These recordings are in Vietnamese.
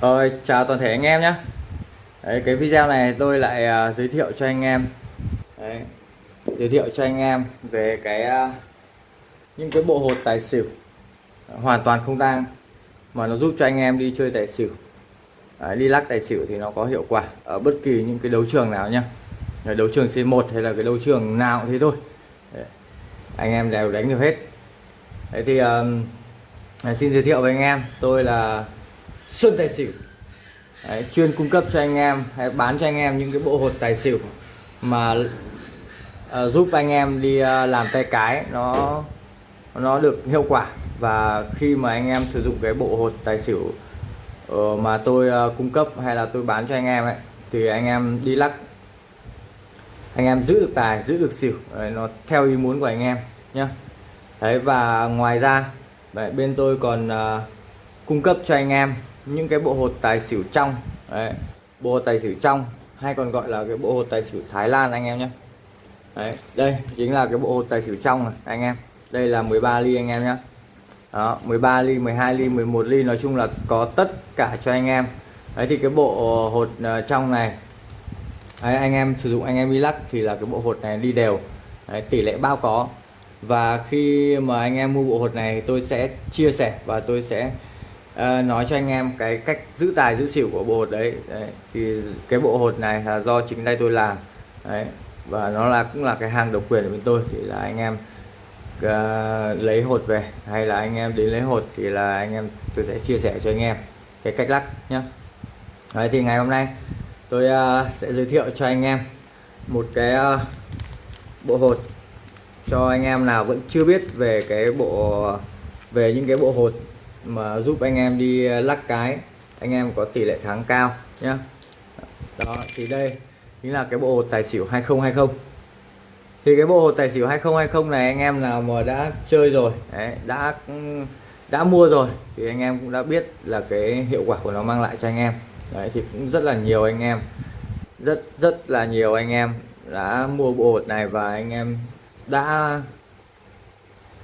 rồi chào toàn thể anh em nhé Đấy, cái video này tôi lại uh, giới thiệu cho anh em. Đấy, giới thiệu cho anh em về cái uh, những cái bộ hột tài xỉu hoàn toàn không tang mà nó giúp cho anh em đi chơi tài xỉu. Đấy, đi lắc tài xỉu thì nó có hiệu quả ở bất kỳ những cái đấu trường nào nhá. Đấu trường C1 hay là cái đấu trường nào cũng thế thôi. Đấy, anh em đều đánh được hết. Đấy thì uh, xin giới thiệu với anh em tôi là Xuân Tài Xỉu. Đấy, chuyên cung cấp cho anh em hay bán cho anh em những cái bộ hột tài xỉu mà uh, giúp anh em đi uh, làm tay cái nó nó được hiệu quả. Và khi mà anh em sử dụng cái bộ hột tài xỉu uh, mà tôi uh, cung cấp hay là tôi bán cho anh em ấy thì anh em đi lắc. Anh em giữ được tài giữ được xỉu đấy, nó theo ý muốn của anh em nhé đấy và ngoài ra đấy, bên tôi còn uh, cung cấp cho anh em những cái bộ hột tài xỉu trong đấy, bộ hột tài xỉu trong hay còn gọi là cái bộ hột tài xỉu Thái Lan anh em nhé. Đấy, đây chính là cái bộ hột tài xỉu trong này anh em. Đây là 13 ly anh em nhé. Đó 13 ly 12 ly 11 ly nói chung là có tất cả cho anh em. Đấy thì cái bộ hột à, trong này đấy, anh em sử dụng anh em đi lắc thì là cái bộ hột này đi đều. Đấy, tỷ lệ bao có. Và khi mà anh em mua bộ hột này tôi sẽ chia sẻ và tôi sẽ Ờ, nói cho anh em cái cách giữ tài giữ xỉu của bộ hột đấy. đấy thì cái bộ hột này là do chính tay tôi làm. Đấy và nó là cũng là cái hàng độc quyền của bên tôi. Thì là anh em uh, lấy hột về hay là anh em đến lấy hột thì là anh em tôi sẽ chia sẻ cho anh em cái cách lắc nhé đấy thì ngày hôm nay tôi uh, sẽ giới thiệu cho anh em một cái uh, bộ hột cho anh em nào vẫn chưa biết về cái bộ về những cái bộ hột mà giúp anh em đi ờ, lắc cái anh em có tỷ lệ thắng cao nhé đó thì đây chính là cái bộ hột tài xỉu 2020 thì cái bộ hột tài xỉu 2020 này anh em nào mà đã chơi rồi đấy, đã đã mua rồi thì anh em cũng đã biết là cái hiệu quả của nó mang lại cho anh em. Đấy thì cũng rất là nhiều anh em rất rất là nhiều anh em đã mua bộ hột này và anh em đã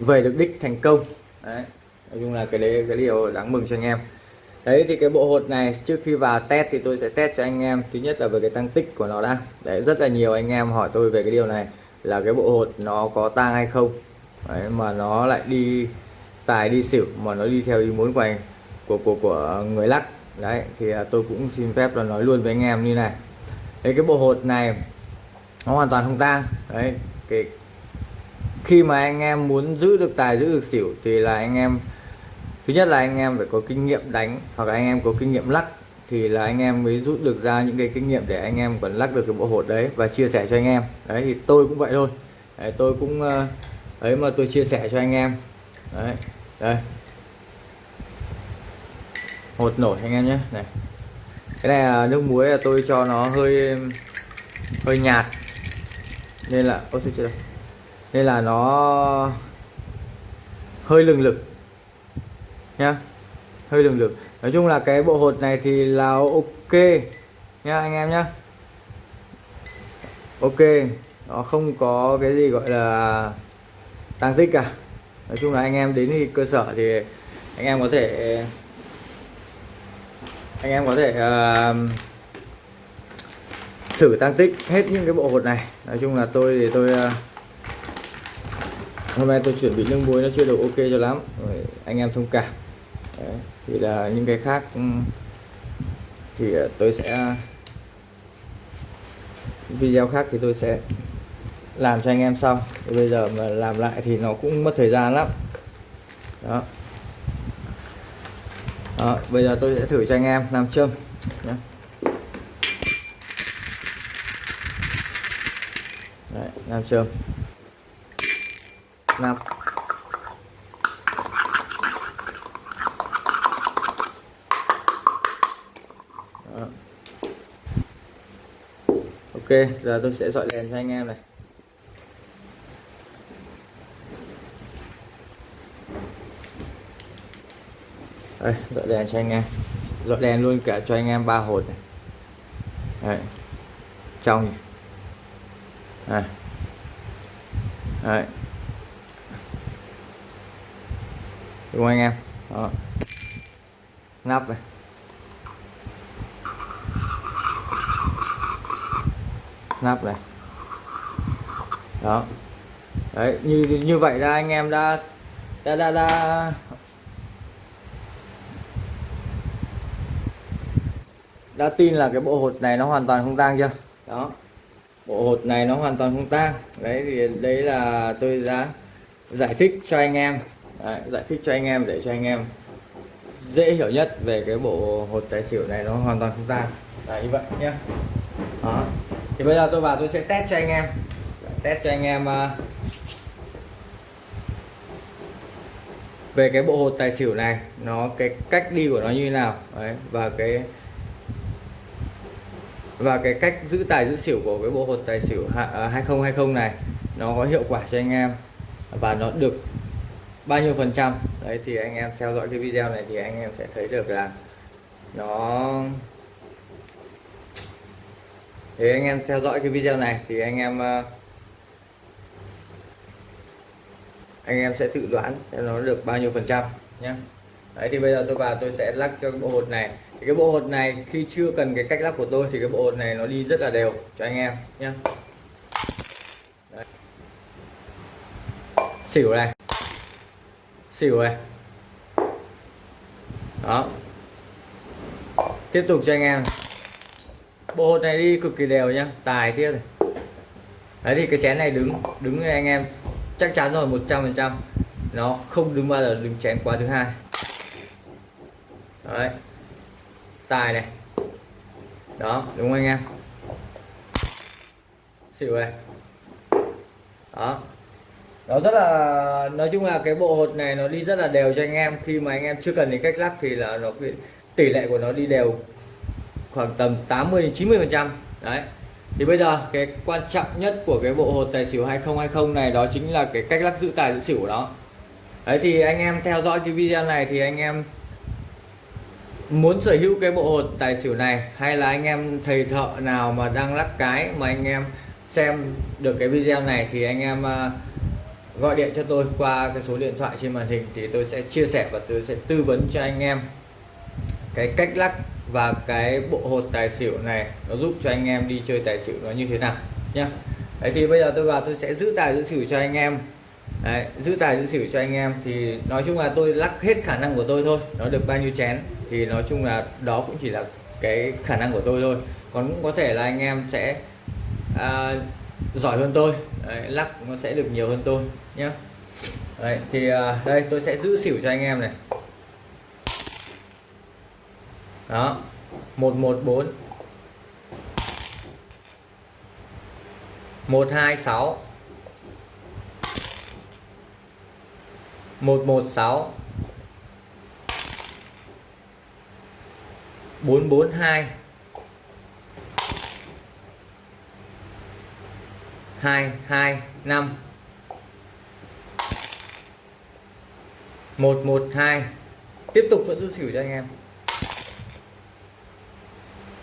về được đích thành công. Đấy nói chung là cái đấy cái điều đáng mừng cho anh em. Đấy thì cái bộ hột này trước khi vào test thì tôi sẽ test cho anh em. Thứ nhất là về cái tăng tích của nó đã. Đấy rất là nhiều anh em hỏi tôi về cái điều này là cái bộ hột nó có tang hay không. Đấy, mà nó lại đi tài đi xỉu mà nó đi theo ý muốn của anh của của của người lắc. Đấy thì à, tôi cũng xin phép là nói luôn với anh em như này. Đấy cái bộ hột này nó hoàn toàn không tang. Đấy cái khi mà anh em muốn giữ được tài giữ được xỉu thì là anh em thứ nhất là anh em phải có kinh nghiệm đánh hoặc là anh em có kinh nghiệm lắc thì là anh em mới rút được ra những cái kinh nghiệm để anh em còn lắc được cái bộ hột đấy và chia sẻ cho anh em. Đấy thì tôi cũng vậy thôi. Đấy, tôi cũng ờ, ấy mà tôi chia sẻ cho anh em. Đấy đây. Hột nổi anh em nhé. Này. Cái này là nước muối là tôi cho nó hơi hơi nhạt. Nên là ôi chưa nên là nó hơi lừng lực nha. Hơi lường lực nói chung là cái bộ hột này thì là ok. Nha anh em nhá. Ok. Nó không có cái gì gọi là tăng tích cả. Nói chung là anh em đến thì cơ sở thì anh em có thể anh em có thể uh, thử tăng tích hết những cái bộ hột này. Nói chung là tôi thì tôi uh, hôm nay tôi chuẩn bị nước muối nó chưa được ok cho lắm. Rồi, anh em thông cảm. Đấy, thì là những cái khác ừ, thì ờ, tôi sẽ video khác thì tôi sẽ làm cho anh em sau. Thì bây giờ mà làm lại thì nó cũng mất thời gian lắm. Đó. Đó, bây giờ tôi sẽ thử cho anh em làm châm nhé Đấy, làm châm. Năm ok, giờ tôi sẽ dọi đèn cho anh em này. Đây, dọi đèn cho anh em. Dọi đèn luôn cả cho anh em ba hột này. Đấy. trong này. Đấy. đúng không anh em? Đó. Nắp này. Nắp này. Đó. Đấy như như vậy là anh em đã đã đã, đã. Đã tin là cái bộ hột này nó hoàn toàn không tang chưa? Đó. Bộ hột này nó hoàn toàn không tang. Đấy thì đấy là tôi đã giải thích cho anh em. Đấy, giải thích cho anh em để cho anh em dễ hiểu nhất về cái bộ hột tài xỉu này nó hoàn toàn không tang. Là như vậy nhé đó thì bây giờ tôi vào tôi sẽ test cho anh em. Test cho anh em ờ, về cái bộ hột tài xỉu này nó cái cách đi của nó như thế nào. Đấy, và cái và cái cách giữ tài giữ xỉu của cái bộ hột tài xỉu 2020 ờ, này nó có hiệu quả cho anh em và nó được bao nhiêu phần trăm. Đấy thì anh em theo dõi cái video này thì anh em sẽ thấy được là nó thì anh em theo dõi cái video này thì anh em ờ, anh em sẽ tự đoán nó được bao nhiêu phần trăm nhé đấy, thì bây giờ tôi vào tôi sẽ lắc cho cái bộ hột này. Thì cái bộ hột này khi chưa cần cái cách lắc của tôi thì cái bộ hột này nó đi rất là đều cho anh em nhé đấy. xỉu này. Xỉu này. Đó. Tiếp tục cho anh em bộ hột này đi cực kỳ đều nhá tài tiếp này đấy thì cái chén này đứng đứng anh em chắc chắn rồi 100% nó không đứng bao giờ đứng chén qua thứ hai. Đấy. Tài này. Đó, đúng không anh em? Xỉu này. Đó. Nó rất là, nói chung là cái bộ hột này nó đi rất là đều cho anh em. Khi mà anh em chưa cần đến cách lắc thì là nó tỷ lệ của nó đi đều khoảng tầm 80 đến 90 phần trăm. Đấy. Thì bây giờ cái quan trọng nhất của cái bộ hột tài xỉu 2020 này đó chính là cái cách lắc giữ tài giữ xỉu của nó. Đấy, thì anh em theo dõi cái video này thì anh em muốn sở hữu cái bộ hột tài xỉu này hay là anh em thầy thợ nào mà đang lắc cái mà anh em xem được cái video này thì anh em à, gọi điện cho tôi qua cái số điện thoại trên màn hình thì tôi sẽ chia sẻ và tôi sẽ tư vấn cho anh em cái cách lắc và cái bộ hột tài xỉu này nó giúp cho anh em đi chơi tài xỉu nó như thế nào nhá. Đấy thì bây giờ tôi vào tôi sẽ giữ tài giữ xỉu cho anh em. Đấy, giữ tài giữ xỉu cho anh em thì nói chung là tôi lắc hết khả năng của tôi thôi. Nó được bao nhiêu chén thì nói chung là đó cũng chỉ là cái khả năng của tôi thôi. Còn cũng có thể là anh em sẽ à, giỏi hơn tôi. Đấy, lắc nó sẽ được nhiều hơn tôi nhé Đấy, thì à, đây tôi sẽ giữ xỉu cho anh em này đó. 114 126 116 442 225 112 tiếp tục vẫn giữ xỉu cho anh em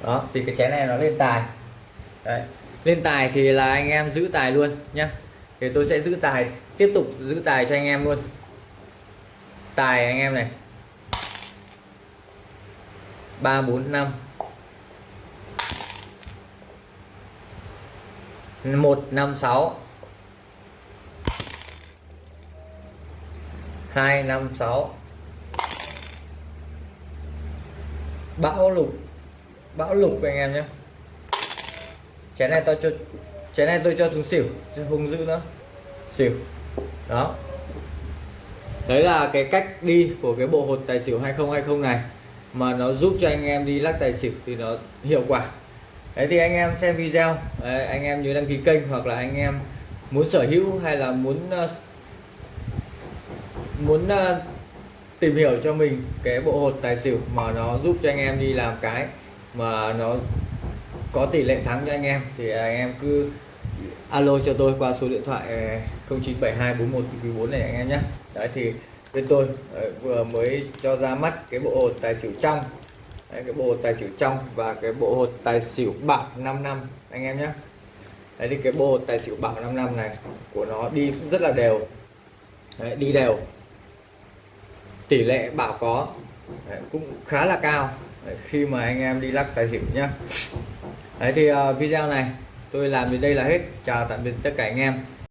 đó, thì cái chén này nó lên tài. Đấy. lên tài thì là anh em giữ tài luôn nhá. Thì tôi sẽ giữ tài, tiếp tục giữ tài cho anh em luôn. Tài anh em này. Ba, bốn, năm. Một, năm, sáu. Hai, năm, sáu. Bão lục bão lục anh em nhé. Chén này tôi cho chén này tôi cho xuống xỉu chứ không giữ nữa. Xỉu. Đó. Đấy là cái cách đi của cái bộ hột tài xỉu 2020 này mà nó giúp cho anh em đi lắc tài xỉu thì nó hiệu quả. Đấy thì anh em xem video. Đấy, anh em nhớ đăng ký kênh hoặc là anh em muốn sở hữu hay là muốn uh, muốn uh, tìm hiểu cho mình cái bộ hột tài xỉu mà nó giúp cho anh em đi làm cái mà nó có tỷ lệ thắng cho anh em thì anh em cứ alo cho tôi qua số điện thoại ờ, 097241 này anh em nhé. Đấy thì bên tôi vừa mới cho ra mắt cái bộ hột tài xỉu trong. Đấy, cái bộ hột tài xỉu trong và cái bộ hột tài xỉu bảo 5 năm anh em nhé. Đấy thì cái bộ hột tài xỉu bảo 5 năm này của nó đi cũng rất là đều. Đấy, đi đều. Tỷ lệ bảo có đấy, cũng khá là cao đấy, khi mà anh em đi lắc tài xỉu nhá. Đấy thì uh, video này tôi làm đến đây là hết. Chào tạm biệt tất cả anh em.